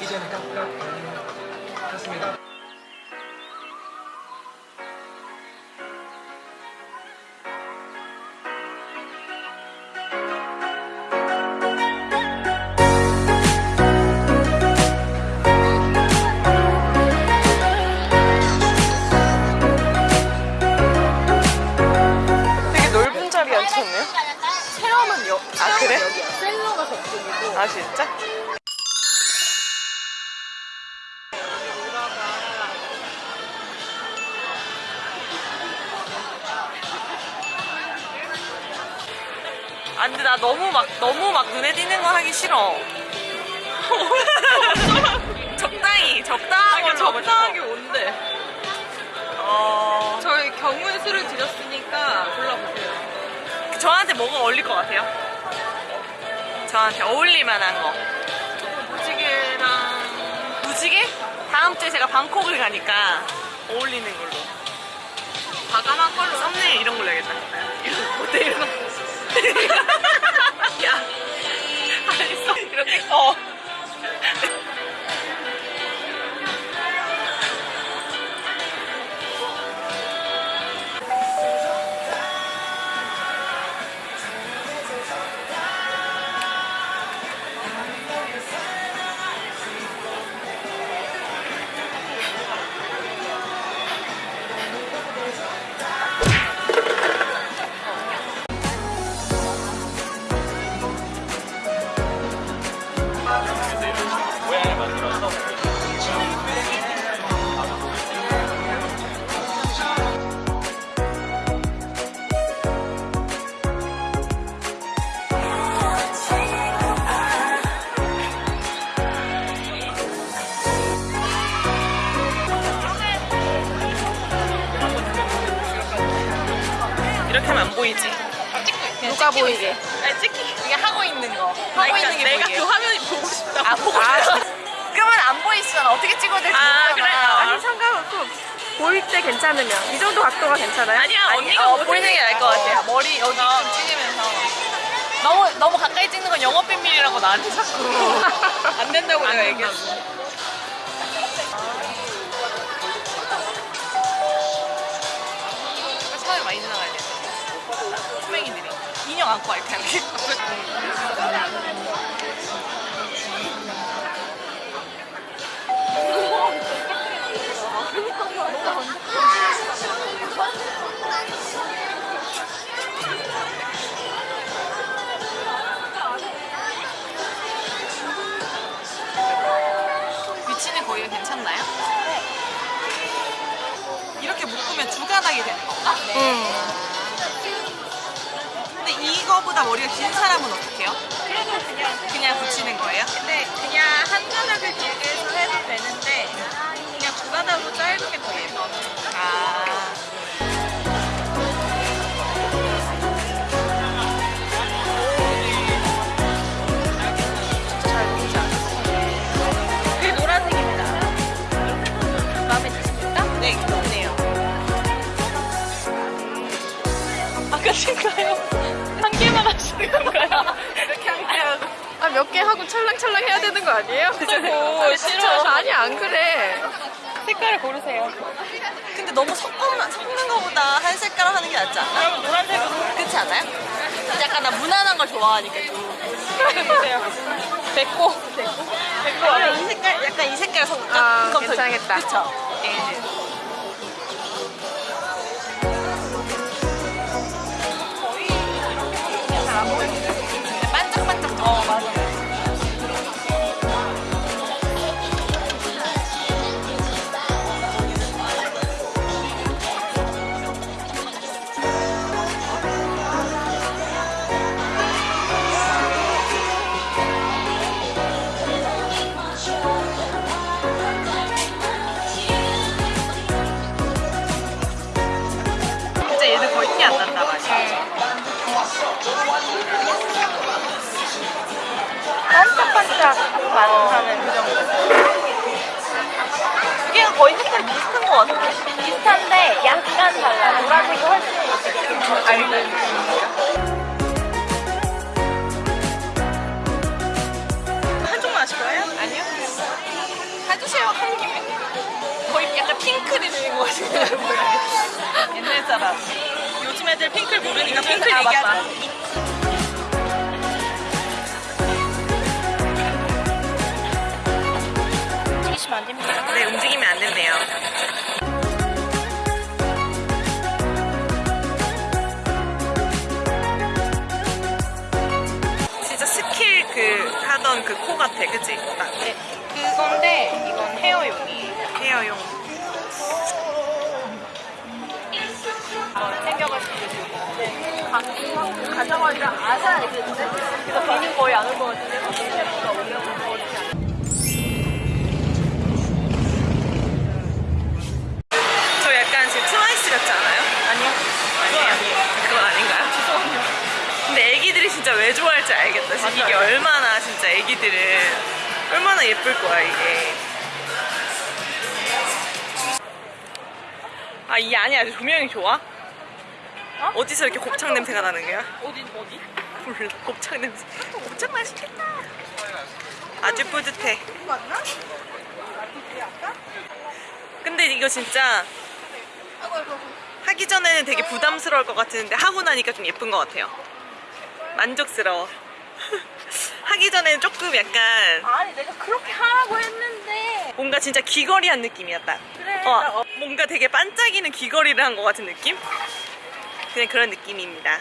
이제는 깜깜 했습니다. 되게 넓은 자리 앉혔네요. 체험은 여, 아, 그래? 셀러가 저쪽이고. 아 진짜? 아 근데 나 너무 막 너무 막 눈에 띄는 거 하기 싫어. 적당히 하고 싶어. 적당하게 온대. 어 저희 경우의 수를 드렸으니까 골라보세요. 저한테 뭐가 어울릴 것 같아요? 저한테 어울릴 만한 거. 무지개랑 무지개? 다음 주에 제가 방콕을 가니까 어울리는 걸로. 과감한 걸로. 썸네일 이런 걸로 해야겠다. 이거 어때 이런 거? 야, 알겠어. 이렇게 어. 누가 보이게? 아니 찍히. 이게 하고 있는 거. 하고 그러니까 있는 게 내가 보이게. 그 화면이 보고 싶다. 아, 보고 아, 싶다. 그러면 안 보이시잖아. 어떻게 찍어야 될지 아, 모르잖아. 그래? 아니 상관없고 보일 때 괜찮으면 이 정도 각도가 괜찮아요? 아니야 아니, 언니가 어, 뭐 보이는 게 나을 것 같아요. 머리 여기 좀 찍으면서. 너무 너무 가까이 찍는 건 영업 비밀이라고 나한테 자꾸 안 된다고 내가 얘기했어. 인형 안고 와, 이렇게. 위치는 거기가 괜찮나요? 이렇게 묶으면 두 가닥이 되는 건가? 근데 이거보다 머리가 긴 사람은 어떻게 해요? 그래도 그냥 그냥 붙이는 거예요? 근데 그냥 한 하시는 건가요? 이렇게 하고 아몇 개 하고 찰랑찰랑 해야 되는 거 아니에요? 오, 싫어. 아니 안 그래 색깔을 고르세요. 근데 너무 섞으면, 섞는 거보다 한 색깔 하는 게 낫지 않나? 그럼 노란색으로 그렇지 않아요? 약간 나 무난한 걸 좋아하니까 좀. 됐고. 됐고. 아니, 이 색깔, 약간 이 색깔 섞을까? 아, 괜찮겠다. 그쵸? 비슷한 것 같은데. 비슷한데 약간 달라 노란색이 훨씬 한쪽만 하실 거예요? 아니요? 해주세요 하는 게 거의 약간 핑클이 되는 거 같아요. 옛날 사람. 요즘 애들 핑클 모르니까 핑클 아. 얘기하자. 그 하던 그 코 같아, 그치? 딱 네, 그건데 이건 헤어용이에요. 헤어용. 챙겨가지고 네. 가- 가자마자 아사 알겠는데? 그래서 비는 거의 안 올 것 같은데 셰프가 올려놓은 거 어떻게 안저 약간 지금 트와이스 같지 않아요? 아니요. 아니에요. 그건 진짜 왜 좋아할지 알겠다. 진짜 이게 얼마나 진짜 애기들은 얼마나 예쁠 거야 이게. 아이 안이 아주 조명이 좋아? 어? 디서 이렇게 곱창 냄새가 나는 거야? 어디 어디? 몰라 곱창 냄새. 곱창 맛있겠다. 아주 뿌듯해. 근데 이거 진짜 하기 전에는 되게 부담스러울 것 같은데 하고 나니까 좀 예쁜 것 같아요. 만족스러워. 하기 전에는 조금 약간 아니 내가 그렇게 하라고 했는데 뭔가 진짜 귀걸이 한 느낌이었다. 그래. 어, 뭔가 되게 반짝이는 귀걸이를 한 것 같은 느낌? 그냥 그런 느낌입니다.